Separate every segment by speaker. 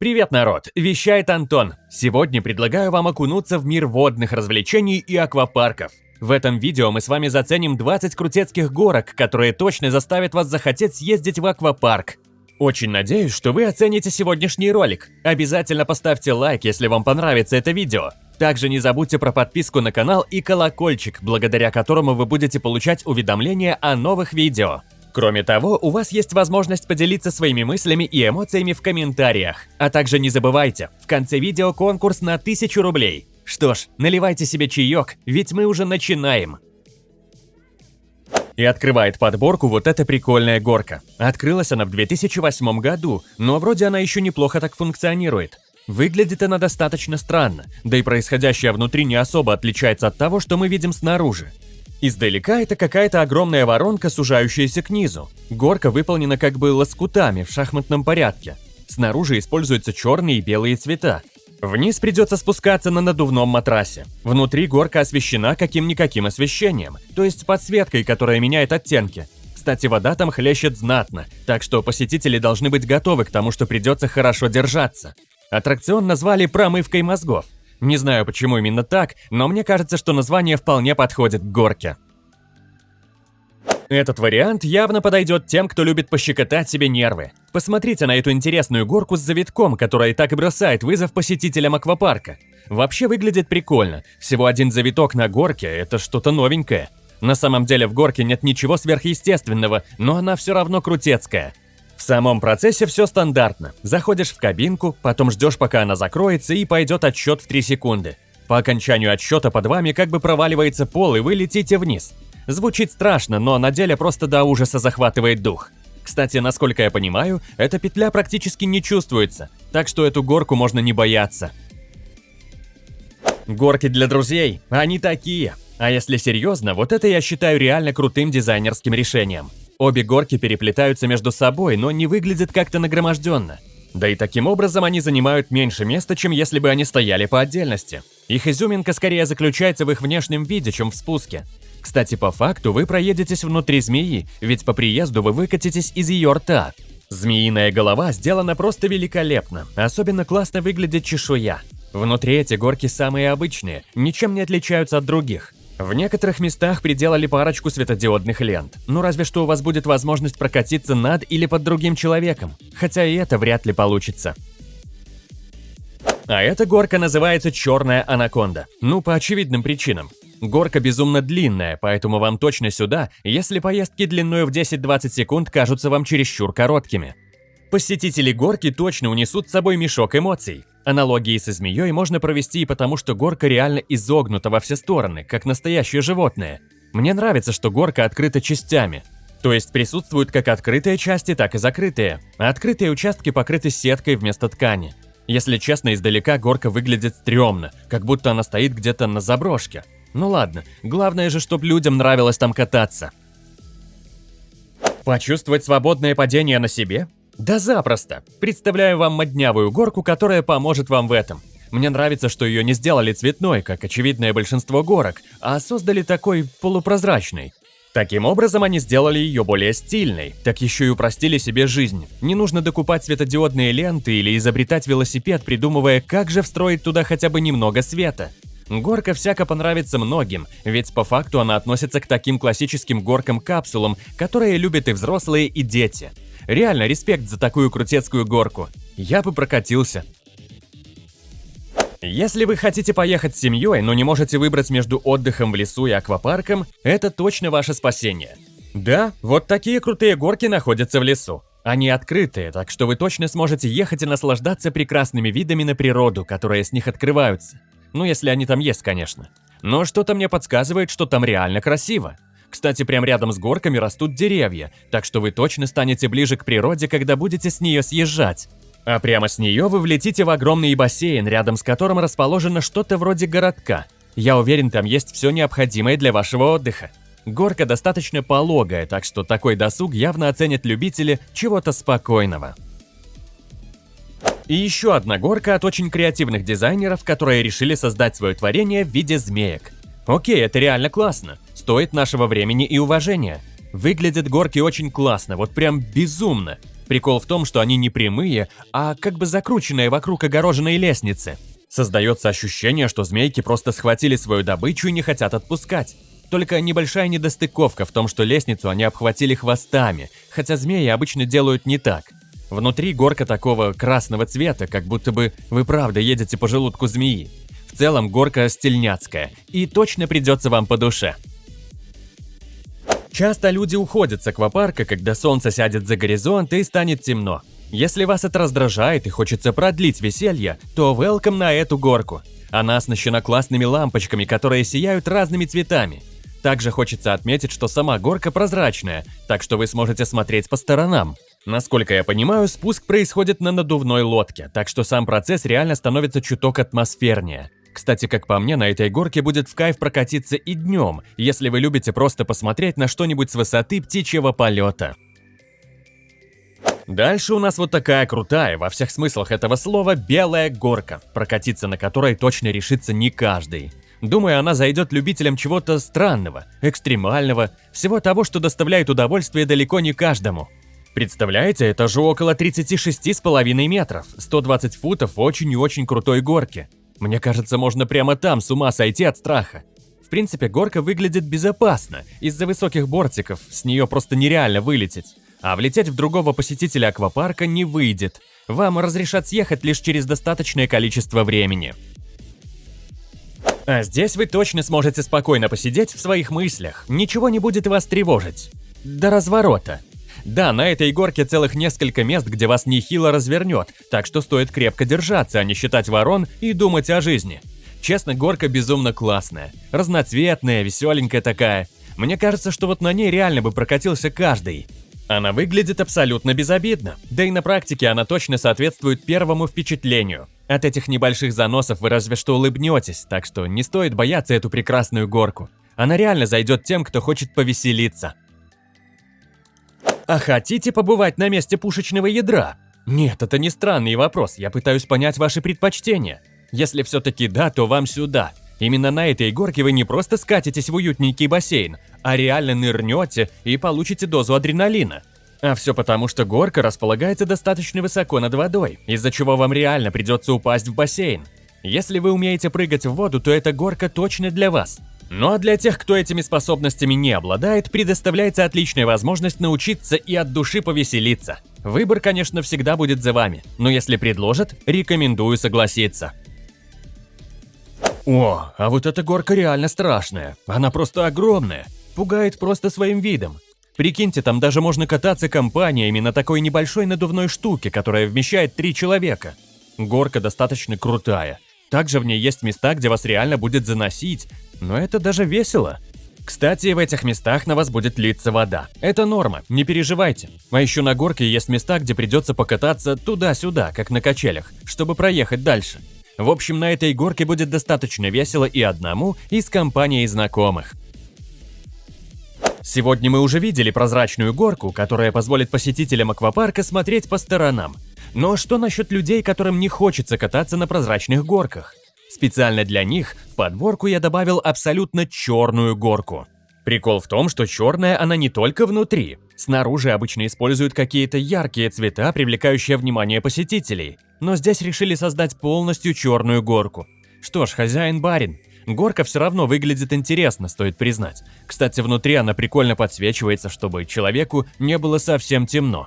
Speaker 1: Привет, народ! Вещает Антон. Сегодня предлагаю вам окунуться в мир водных развлечений и аквапарков. В этом видео мы с вами заценим 20 крутецких горок, которые точно заставят вас захотеть съездить в аквапарк. Очень надеюсь, что вы оцените сегодняшний ролик. Обязательно поставьте лайк, если вам понравится это видео. Также не забудьте про подписку на канал и колокольчик, благодаря которому вы будете получать уведомления о новых видео. Кроме того, у вас есть возможность поделиться своими мыслями и эмоциями в комментариях. А также не забывайте, в конце видео конкурс на 1000 рублей. Что ж, наливайте себе чаек, ведь мы уже начинаем. И открывает подборку вот эта прикольная горка. Открылась она в 2008 году, но вроде она еще неплохо так функционирует. Выглядит она достаточно странно, да и происходящее внутри не особо отличается от того, что мы видим снаружи. Издалека это какая-то огромная воронка, сужающаяся к низу. Горка выполнена как бы лоскутами в шахматном порядке. Снаружи используются черные и белые цвета. Вниз придется спускаться на надувном матрасе. Внутри горка освещена каким-никаким освещением, то есть подсветкой, которая меняет оттенки. Кстати, вода там хлещет знатно, так что посетители должны быть готовы к тому, что придется хорошо держаться. Аттракцион назвали «промывкой мозгов». Не знаю, почему именно так, но мне кажется, что название вполне подходит к горке. Этот вариант явно подойдет тем, кто любит пощекотать себе нервы. Посмотрите на эту интересную горку с завитком, которая и так и бросает вызов посетителям аквапарка. Вообще выглядит прикольно. Всего один завиток на горке – это что-то новенькое. На самом деле в горке нет ничего сверхъестественного, но она все равно крутецкая. В самом процессе все стандартно. Заходишь в кабинку, потом ждешь, пока она закроется, и пойдет отсчет в 3 секунды. По окончанию отсчета под вами как бы проваливается пол, и вы летите вниз. Звучит страшно, но на деле просто до ужаса захватывает дух. Кстати, насколько я понимаю, эта петля практически не чувствуется, так что эту горку можно не бояться. Горки для друзей, они такие. А если серьезно, вот это я считаю реально крутым дизайнерским решением. Обе горки переплетаются между собой, но не выглядят как-то нагроможденно. Да и таким образом они занимают меньше места, чем если бы они стояли по отдельности. Их изюминка скорее заключается в их внешнем виде, чем в спуске. Кстати, по факту вы проедетесь внутри змеи, ведь по приезду вы выкатитесь из ее рта. Змеиная голова сделана просто великолепно, особенно классно выглядит чешуя. Внутри эти горки самые обычные, ничем не отличаются от других. В некоторых местах приделали парочку светодиодных лент, ну разве что у вас будет возможность прокатиться над или под другим человеком, хотя и это вряд ли получится. А эта горка называется «Черная анаконда», ну по очевидным причинам. Горка безумно длинная, поэтому вам точно сюда, если поездки длиной в 10-20 секунд кажутся вам чересчур короткими. Посетители горки точно унесут с собой мешок эмоций. Аналогии со змеей можно провести и потому, что горка реально изогнута во все стороны, как настоящее животное. Мне нравится, что горка открыта частями. То есть присутствуют как открытые части, так и закрытые. А открытые участки покрыты сеткой вместо ткани. Если честно, издалека горка выглядит стрёмно, как будто она стоит где-то на заброшке. Ну ладно, главное же, чтобы людям нравилось там кататься. Почувствовать свободное падение на себе? Да запросто. Представляю вам моднявую горку, которая поможет вам в этом. Мне нравится, что ее не сделали цветной, как очевидное большинство горок, а создали такой полупрозрачный. Таким образом, они сделали ее более стильной, так еще и упростили себе жизнь. Не нужно докупать светодиодные ленты или изобретать велосипед, придумывая, как же встроить туда хотя бы немного света. Горка всяко понравится многим, ведь по факту она относится к таким классическим горкам-капсулам, которые любят и взрослые, и дети. Реально, респект за такую крутецкую горку. Я бы прокатился. Если вы хотите поехать с семьей, но не можете выбрать между отдыхом в лесу и аквапарком, это точно ваше спасение. Да, вот такие крутые горки находятся в лесу. Они открытые, так что вы точно сможете ехать и наслаждаться прекрасными видами на природу, которые с них открываются. Ну, если они там есть, конечно. Но что-то мне подсказывает, что там реально красиво. Кстати, прямо рядом с горками растут деревья, так что вы точно станете ближе к природе, когда будете с нее съезжать. А прямо с нее вы влетите в огромный бассейн, рядом с которым расположено что-то вроде городка. Я уверен, там есть все необходимое для вашего отдыха. Горка достаточно пологая, так что такой досуг явно оценят любители чего-то спокойного. И еще одна горка от очень креативных дизайнеров, которые решили создать свое творение в виде змеек. Окей, это реально классно стоит нашего времени и уважения. Выглядят горки очень классно, вот прям безумно. Прикол в том, что они не прямые, а как бы закрученные вокруг огороженной лестницы. Создается ощущение, что змейки просто схватили свою добычу и не хотят отпускать. Только небольшая недостыковка в том, что лестницу они обхватили хвостами, хотя змеи обычно делают не так. Внутри горка такого красного цвета, как будто бы вы правда едете по желудку змеи. В целом горка стильняцкая, и точно придется вам по душе. Часто люди уходят с аквапарка, когда солнце сядет за горизонт и станет темно. Если вас это раздражает и хочется продлить веселье, то welcome на эту горку. Она оснащена классными лампочками, которые сияют разными цветами. Также хочется отметить, что сама горка прозрачная, так что вы сможете смотреть по сторонам. Насколько я понимаю, спуск происходит на надувной лодке, так что сам процесс реально становится чуток атмосфернее. Кстати, как по мне, на этой горке будет в кайф прокатиться и днем, если вы любите просто посмотреть на что-нибудь с высоты птичьего полета. Дальше у нас вот такая крутая, во всех смыслах этого слова, белая горка, прокатиться на которой точно решится не каждый. Думаю, она зайдет любителям чего-то странного, экстремального, всего того, что доставляет удовольствие далеко не каждому. Представляете, это же около 36,5 метров, 120 футов очень и очень крутой горки. Мне кажется, можно прямо там с ума сойти от страха. В принципе, горка выглядит безопасно, из-за высоких бортиков, с нее просто нереально вылететь. А влететь в другого посетителя аквапарка не выйдет. Вам разрешат съехать лишь через достаточное количество времени. А здесь вы точно сможете спокойно посидеть в своих мыслях, ничего не будет вас тревожить. До разворота. Да, на этой горке целых несколько мест, где вас нехило развернет, так что стоит крепко держаться, а не считать ворон и думать о жизни. Честно, горка безумно классная, разноцветная, веселенькая такая. Мне кажется, что вот на ней реально бы прокатился каждый. Она выглядит абсолютно безобидно, да и на практике она точно соответствует первому впечатлению. От этих небольших заносов вы разве что улыбнетесь, так что не стоит бояться эту прекрасную горку. Она реально зайдет тем, кто хочет повеселиться. А хотите побывать на месте пушечного ядра? Нет, это не странный вопрос, я пытаюсь понять ваши предпочтения. Если все-таки да, то вам сюда. Именно на этой горке вы не просто скатитесь в уютненький бассейн, а реально нырнете и получите дозу адреналина. А все потому, что горка располагается достаточно высоко над водой, из-за чего вам реально придется упасть в бассейн. Если вы умеете прыгать в воду, то эта горка точно для вас. Ну а для тех, кто этими способностями не обладает, предоставляется отличная возможность научиться и от души повеселиться. Выбор, конечно, всегда будет за вами, но если предложат, рекомендую согласиться. О, а вот эта горка реально страшная. Она просто огромная. Пугает просто своим видом. Прикиньте, там даже можно кататься компаниями на такой небольшой надувной штуке, которая вмещает три человека. Горка достаточно крутая. Также в ней есть места, где вас реально будет заносить, но это даже весело. Кстати, в этих местах на вас будет литься вода. Это норма, не переживайте. А еще на горке есть места, где придется покататься туда-сюда, как на качелях, чтобы проехать дальше. В общем, на этой горке будет достаточно весело и одному, и с компанией знакомых. Сегодня мы уже видели прозрачную горку, которая позволит посетителям аквапарка смотреть по сторонам. Но что насчет людей, которым не хочется кататься на прозрачных горках? Специально для них в подборку я добавил абсолютно черную горку. Прикол в том, что черная она не только внутри. Снаружи обычно используют какие-то яркие цвета, привлекающие внимание посетителей. Но здесь решили создать полностью черную горку. Что ж, хозяин-барин. Горка все равно выглядит интересно, стоит признать. Кстати, внутри она прикольно подсвечивается, чтобы человеку не было совсем темно.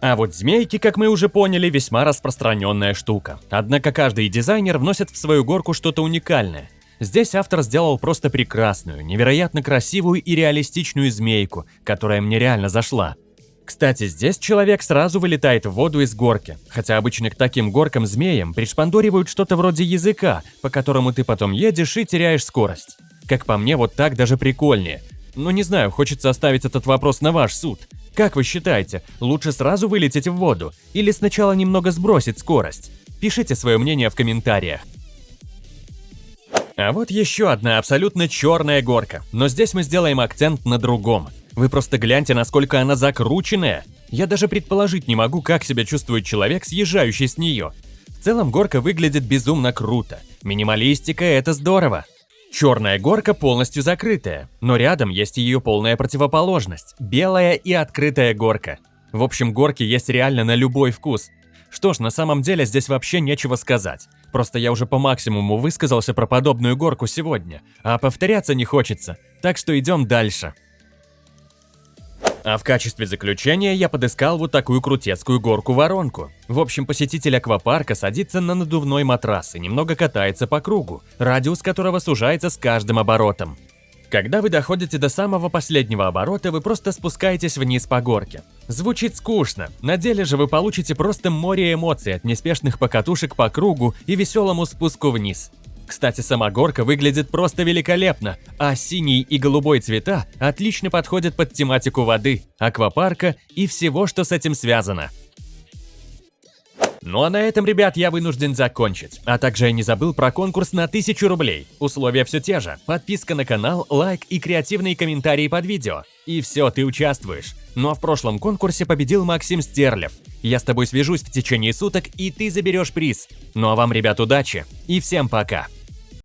Speaker 1: А вот змейки, как мы уже поняли, весьма распространенная штука. Однако каждый дизайнер вносит в свою горку что-то уникальное. Здесь автор сделал просто прекрасную, невероятно красивую и реалистичную змейку, которая мне реально зашла. Кстати, здесь человек сразу вылетает в воду из горки, хотя обычно к таким горкам-змеям пришпандоривают что-то вроде языка, по которому ты потом едешь и теряешь скорость. Как по мне, вот так даже прикольнее. Но не знаю, хочется оставить этот вопрос на ваш суд. Как вы считаете, лучше сразу вылететь в воду или сначала немного сбросить скорость? Пишите свое мнение в комментариях. А вот еще одна абсолютно черная горка, но здесь мы сделаем акцент на другом. Вы просто гляньте, насколько она закрученная. Я даже предположить не могу, как себя чувствует человек, съезжающий с нее. В целом горка выглядит безумно круто. Минималистика – это здорово. Черная горка полностью закрытая, но рядом есть ее полная противоположность – белая и открытая горка. В общем, горки есть реально на любой вкус. Что ж, на самом деле здесь вообще нечего сказать. Просто я уже по максимуму высказался про подобную горку сегодня, а повторяться не хочется, так что идем дальше. А в качестве заключения я подыскал вот такую крутецкую горку-воронку. В общем, посетитель аквапарка садится на надувной матрас и немного катается по кругу, радиус которого сужается с каждым оборотом. Когда вы доходите до самого последнего оборота, вы просто спускаетесь вниз по горке. Звучит скучно, на деле же вы получите просто море эмоций от неспешных покатушек по кругу и веселому спуску вниз. Кстати, сама горка выглядит просто великолепно, а синий и голубой цвета отлично подходят под тематику воды, аквапарка и всего, что с этим связано. Ну а на этом, ребят, я вынужден закончить. А также я не забыл про конкурс на 1000 рублей. Условия все те же. Подписка на канал, лайк и креативные комментарии под видео. И все, ты участвуешь. Ну а в прошлом конкурсе победил Максим Стерлев. Я с тобой свяжусь в течение суток, и ты заберешь приз. Ну а вам, ребят, удачи. И всем пока.